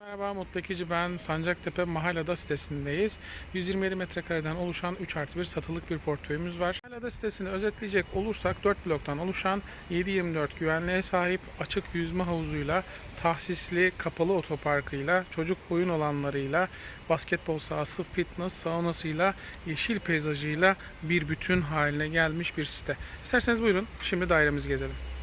Merhaba Mutlu Ekici ben Sancaktepe Mahallada sitesindeyiz. 127 metrekareden oluşan 3 artı 1 satılık bir portföyümüz var. Mahallada sitesini özetleyecek olursak 4 bloktan oluşan 7-24 güvenliğe sahip açık yüzme havuzuyla, tahsisli kapalı otoparkıyla, çocuk oyun alanlarıyla, basketbol sahası, fitness, saunasıyla, yeşil peyzajıyla bir bütün haline gelmiş bir site. İsterseniz buyurun şimdi dairemizi gezelim.